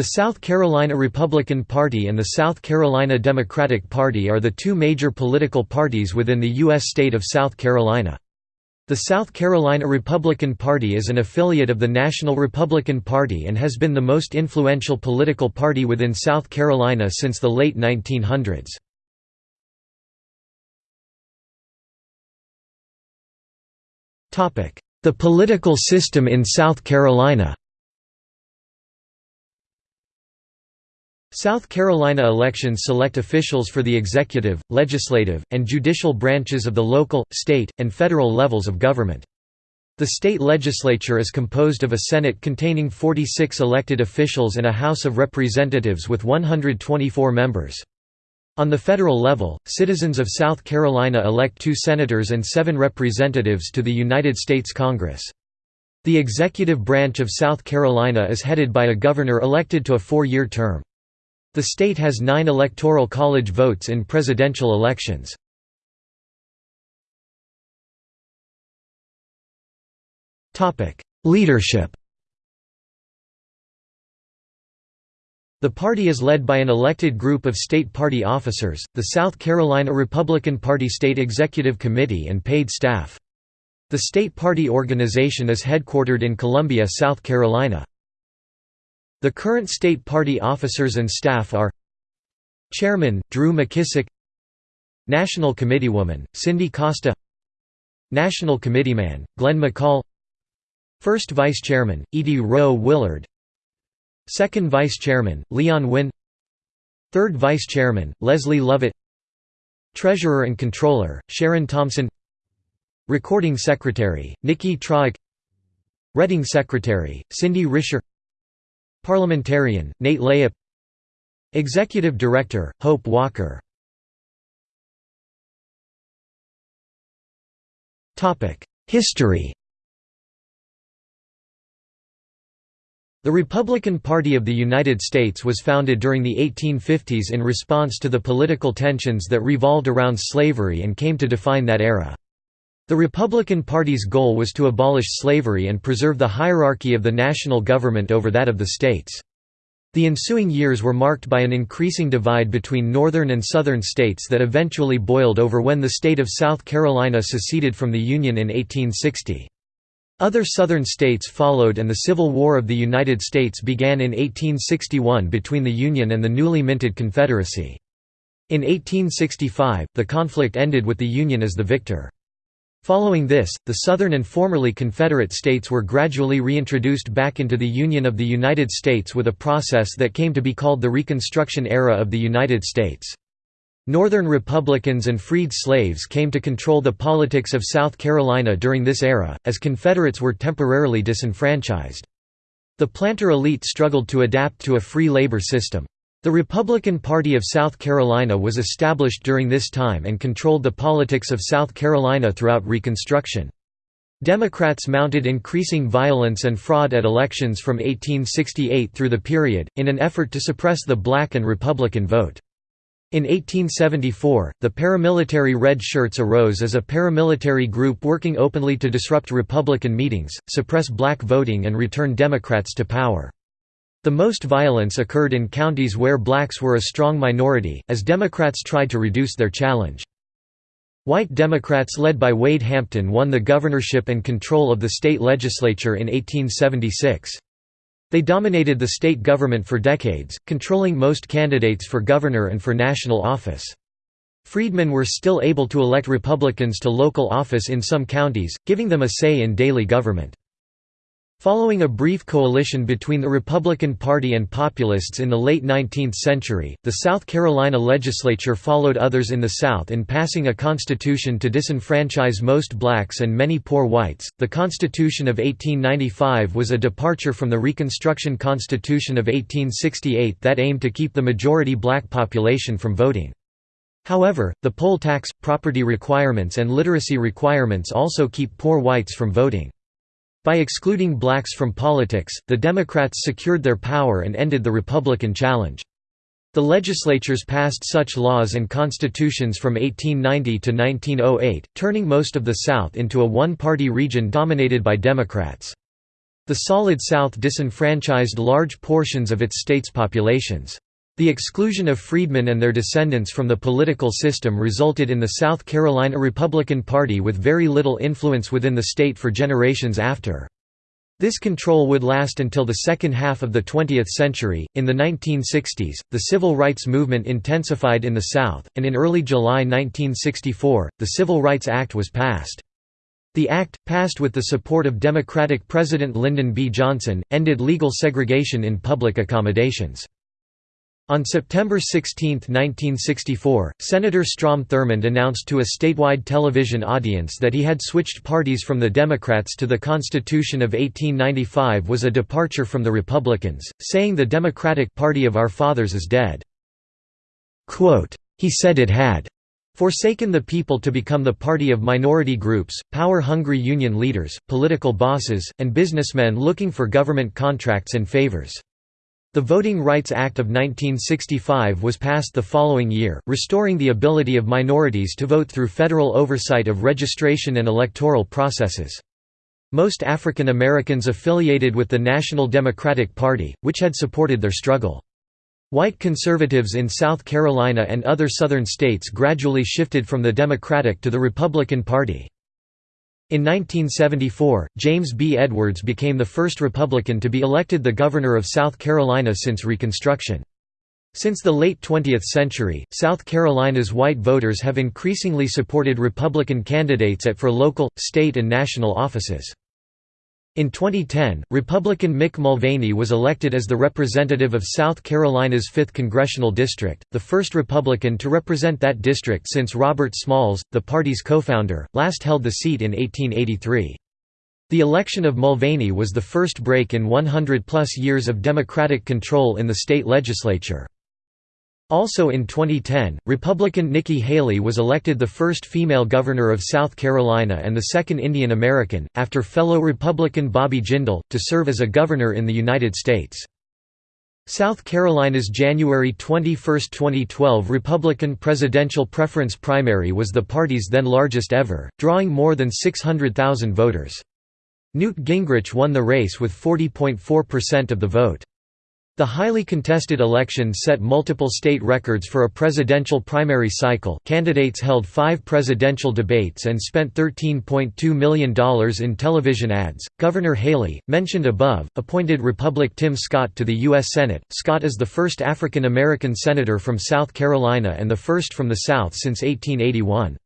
The South Carolina Republican Party and the South Carolina Democratic Party are the two major political parties within the U.S. state of South Carolina. The South Carolina Republican Party is an affiliate of the National Republican Party and has been the most influential political party within South Carolina since the late 1900s. The political system in South Carolina South Carolina elections select officials for the executive, legislative, and judicial branches of the local, state, and federal levels of government. The state legislature is composed of a Senate containing 46 elected officials and a House of Representatives with 124 members. On the federal level, citizens of South Carolina elect two senators and seven representatives to the United States Congress. The executive branch of South Carolina is headed by a governor elected to a four-year term. The state has nine electoral college votes in presidential elections. Leadership The party is led by an elected group of state party officers, the South Carolina Republican Party State Executive Committee and paid staff. The state party organization is headquartered in Columbia, South Carolina. The current state party officers and staff are Chairman, Drew McKissick National Committeewoman, Cindy Costa National Committeeman, Glenn McCall First Vice Chairman, Edie Rowe Willard Second Vice Chairman, Leon Wynn Third Vice Chairman, Leslie Lovett Treasurer and Controller, Sharon Thompson Recording Secretary, Nikki Trauk Reading Secretary, Cindy Risher Parliamentarian, Nate Layup. Executive Director, Hope Walker. History. The Republican Party of the United States was founded during the 1850s in response to the political tensions that revolved around slavery and came to define that era. The Republican Party's goal was to abolish slavery and preserve the hierarchy of the national government over that of the states. The ensuing years were marked by an increasing divide between northern and southern states that eventually boiled over when the state of South Carolina seceded from the Union in 1860. Other southern states followed and the Civil War of the United States began in 1861 between the Union and the newly minted Confederacy. In 1865, the conflict ended with the Union as the victor. Following this, the Southern and formerly Confederate states were gradually reintroduced back into the Union of the United States with a process that came to be called the Reconstruction era of the United States. Northern Republicans and freed slaves came to control the politics of South Carolina during this era, as Confederates were temporarily disenfranchised. The planter elite struggled to adapt to a free labor system. The Republican Party of South Carolina was established during this time and controlled the politics of South Carolina throughout Reconstruction. Democrats mounted increasing violence and fraud at elections from 1868 through the period, in an effort to suppress the black and Republican vote. In 1874, the paramilitary Red Shirts arose as a paramilitary group working openly to disrupt Republican meetings, suppress black voting and return Democrats to power. The most violence occurred in counties where blacks were a strong minority, as Democrats tried to reduce their challenge. White Democrats led by Wade Hampton won the governorship and control of the state legislature in 1876. They dominated the state government for decades, controlling most candidates for governor and for national office. Freedmen were still able to elect Republicans to local office in some counties, giving them a say in daily government. Following a brief coalition between the Republican Party and Populists in the late 19th century, the South Carolina legislature followed others in the South in passing a constitution to disenfranchise most blacks and many poor whites. The Constitution of 1895 was a departure from the Reconstruction Constitution of 1868 that aimed to keep the majority black population from voting. However, the poll tax, property requirements and literacy requirements also keep poor whites from voting. By excluding blacks from politics, the Democrats secured their power and ended the Republican challenge. The legislatures passed such laws and constitutions from 1890 to 1908, turning most of the South into a one-party region dominated by Democrats. The Solid South disenfranchised large portions of its state's populations. The exclusion of freedmen and their descendants from the political system resulted in the South Carolina Republican Party with very little influence within the state for generations after. This control would last until the second half of the 20th century. In the 1960s, the civil rights movement intensified in the South, and in early July 1964, the Civil Rights Act was passed. The act, passed with the support of Democratic President Lyndon B. Johnson, ended legal segregation in public accommodations. On September 16, 1964, Senator Strom Thurmond announced to a statewide television audience that he had switched parties from the Democrats to the Constitution of 1895 was a departure from the Republicans, saying the Democratic Party of our fathers is dead. Quote, he said it had forsaken the people to become the party of minority groups, power-hungry union leaders, political bosses, and businessmen looking for government contracts and favors. The Voting Rights Act of 1965 was passed the following year, restoring the ability of minorities to vote through federal oversight of registration and electoral processes. Most African Americans affiliated with the National Democratic Party, which had supported their struggle. White conservatives in South Carolina and other southern states gradually shifted from the Democratic to the Republican Party. In 1974, James B. Edwards became the first Republican to be elected the governor of South Carolina since Reconstruction. Since the late 20th century, South Carolina's white voters have increasingly supported Republican candidates at for local, state and national offices. In 2010, Republican Mick Mulvaney was elected as the representative of South Carolina's 5th Congressional District, the first Republican to represent that district since Robert Smalls, the party's co-founder, last held the seat in 1883. The election of Mulvaney was the first break in 100-plus years of Democratic control in the state legislature. Also in 2010, Republican Nikki Haley was elected the first female governor of South Carolina and the second Indian American, after fellow Republican Bobby Jindal, to serve as a governor in the United States. South Carolina's January 21, 2012 Republican presidential preference primary was the party's then largest ever, drawing more than 600,000 voters. Newt Gingrich won the race with 40.4% of the vote. The highly contested election set multiple state records for a presidential primary cycle. Candidates held five presidential debates and spent $13.2 million in television ads. Governor Haley, mentioned above, appointed Republic Tim Scott to the U.S. Senate. Scott is the first African American senator from South Carolina and the first from the South since 1881.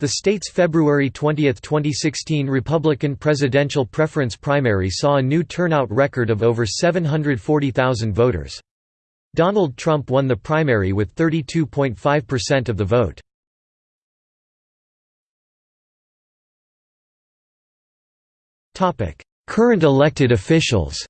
The state's February 20, 2016 Republican presidential preference primary saw a new turnout record of over 740,000 voters. Donald Trump won the primary with 32.5% of the vote. Current elected officials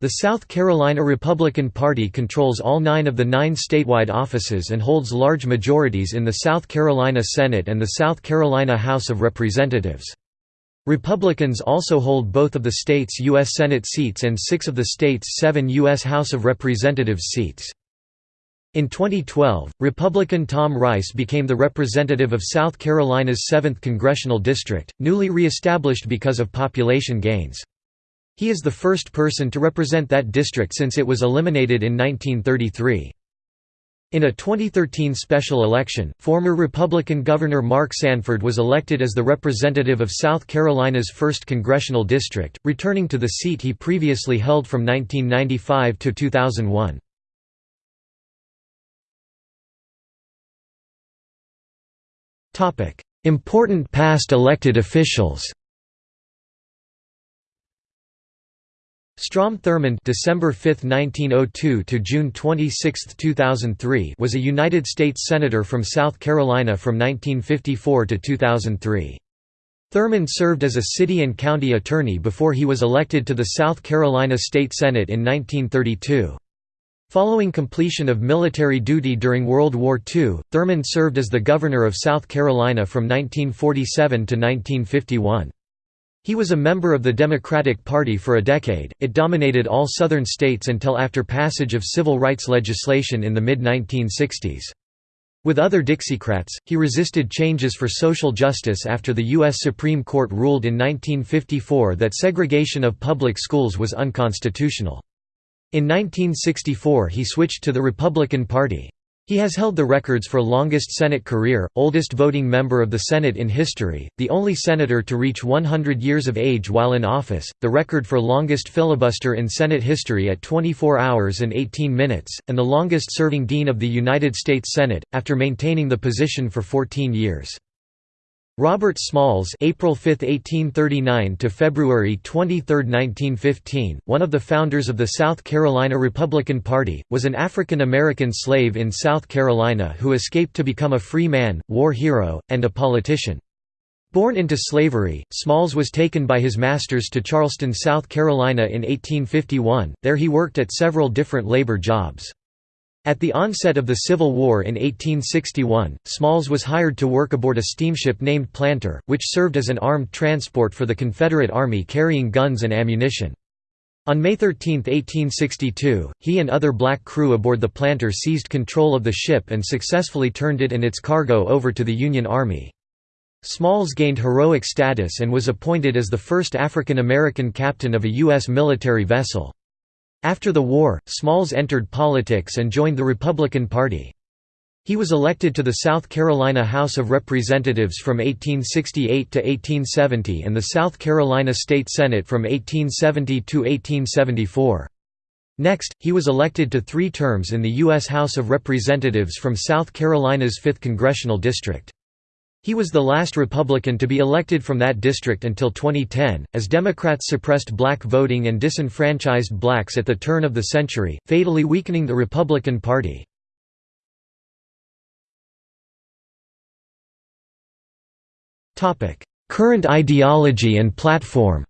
The South Carolina Republican Party controls all nine of the nine statewide offices and holds large majorities in the South Carolina Senate and the South Carolina House of Representatives. Republicans also hold both of the state's U.S. Senate seats and six of the state's seven U.S. House of Representatives seats. In 2012, Republican Tom Rice became the representative of South Carolina's 7th congressional district, newly re-established because of population gains. He is the first person to represent that district since it was eliminated in 1933. In a 2013 special election, former Republican Governor Mark Sanford was elected as the representative of South Carolina's 1st Congressional District, returning to the seat he previously held from 1995 to 2001. Important past elected officials Strom Thurmond December 5, 1902 to June 26, 2003 was a United States Senator from South Carolina from 1954 to 2003. Thurmond served as a city and county attorney before he was elected to the South Carolina State Senate in 1932. Following completion of military duty during World War II, Thurmond served as the governor of South Carolina from 1947 to 1951. He was a member of the Democratic Party for a decade, it dominated all southern states until after passage of civil rights legislation in the mid-1960s. With other Dixiecrats, he resisted changes for social justice after the U.S. Supreme Court ruled in 1954 that segregation of public schools was unconstitutional. In 1964 he switched to the Republican Party. He has held the records for longest Senate career, oldest voting member of the Senate in history, the only senator to reach 100 years of age while in office, the record for longest filibuster in Senate history at 24 hours and 18 minutes, and the longest serving dean of the United States Senate, after maintaining the position for 14 years. Robert Smalls April 5, 1839 to February 23, 1915, one of the founders of the South Carolina Republican Party, was an African American slave in South Carolina who escaped to become a free man, war hero, and a politician. Born into slavery, Smalls was taken by his masters to Charleston, South Carolina in 1851, there he worked at several different labor jobs. At the onset of the Civil War in 1861, Smalls was hired to work aboard a steamship named Planter, which served as an armed transport for the Confederate Army carrying guns and ammunition. On May 13, 1862, he and other black crew aboard the Planter seized control of the ship and successfully turned it and its cargo over to the Union Army. Smalls gained heroic status and was appointed as the first African American captain of a U.S. military vessel. After the war, Smalls entered politics and joined the Republican Party. He was elected to the South Carolina House of Representatives from 1868 to 1870 and the South Carolina State Senate from 1870 to 1874. Next, he was elected to three terms in the U.S. House of Representatives from South Carolina's 5th Congressional District. He was the last Republican to be elected from that district until 2010, as Democrats suppressed black voting and disenfranchised blacks at the turn of the century, fatally weakening the Republican Party. Current ideology and platform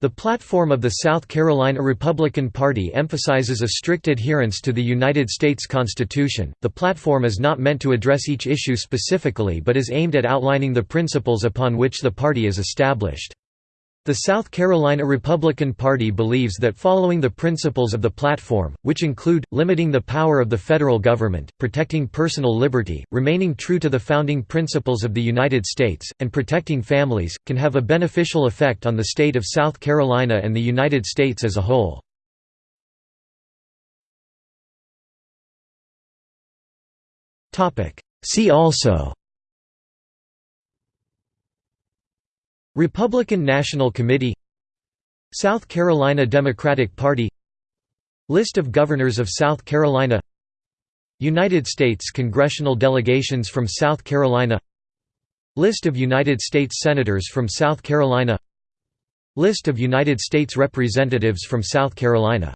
The platform of the South Carolina Republican Party emphasizes a strict adherence to the United States Constitution. The platform is not meant to address each issue specifically but is aimed at outlining the principles upon which the party is established. The South Carolina Republican Party believes that following the principles of the platform, which include, limiting the power of the federal government, protecting personal liberty, remaining true to the founding principles of the United States, and protecting families, can have a beneficial effect on the state of South Carolina and the United States as a whole. See also Republican National Committee South Carolina Democratic Party List of Governors of South Carolina United States congressional delegations from South Carolina List of United States Senators from South Carolina List of United States Representatives from South Carolina